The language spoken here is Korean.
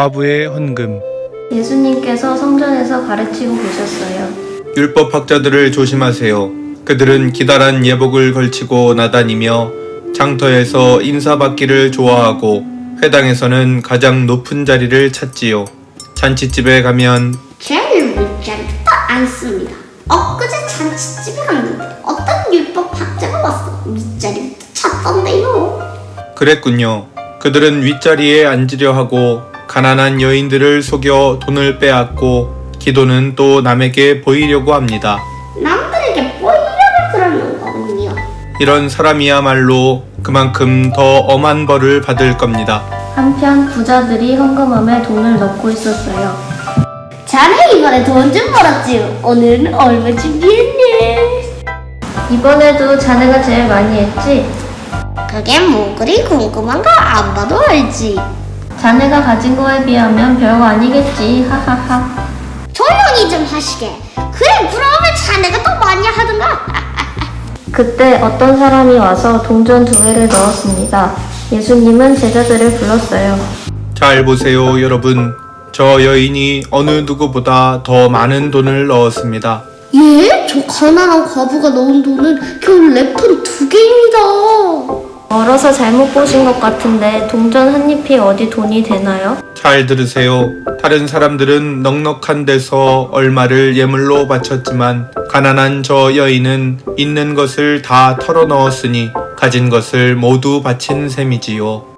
과부의 헌금 예수님께서 성전에서 가르치고 계셨어요. 율법학자들을 조심하세요. 그들은 기다란 예복을 걸치고 나다니며 장터에서 인사받기를 좋아하고 회당에서는 가장 높은 자리를 찾지요. 잔치집에 가면 제일 밑자리부터 앉습니다. 엊그제 잔치집에 갔는데 어떤 율법 학자가 와서 밑자리부터 찾던데요. 그랬군요. 그들은 윗자리에 앉으려 하고 가난한 여인들을 속여 돈을 빼앗고 기도는 또 남에게 보이려고 합니다. 남들에게 보이려고 그러는 거군요. 이런 사람이야말로 그만큼 더 엄한 벌을 받을 겁니다. 한편 부자들이 헌금함에 돈을 넣고 있었어요. 자네 이번에 돈 좀 벌었지? 오늘은 얼마 준비했네? 이번에도 자네가 제일 많이 했지? 그게 뭐 그리 궁금한가? 안 봐도 알지. 자네가 가진 거에 비하면 별거 아니겠지. 하하하. 조용히 좀 하시게. 그래 그러면 자네가 더 많이 하든가. 그때 어떤 사람이 와서 동전 두 개를 넣었습니다. 예수님은 제자들을 불렀어요. 잘 보세요, 여러분. 저 여인이 어느 누구보다 더 많은 돈을 넣었습니다. 예? 저 가난한 과부가 넣은 돈은 겨우 랩톤 두 개입니다. 멀어서 잘못 보신 것 같은데 동전 한 잎이 어디 돈이 되나요? 잘 들으세요. 다른 사람들은 넉넉한 데서 얼마를 예물로 바쳤지만 가난한 저 여인은 있는 것을 다 털어 넣었으니 가진 것을 모두 바친 셈이지요.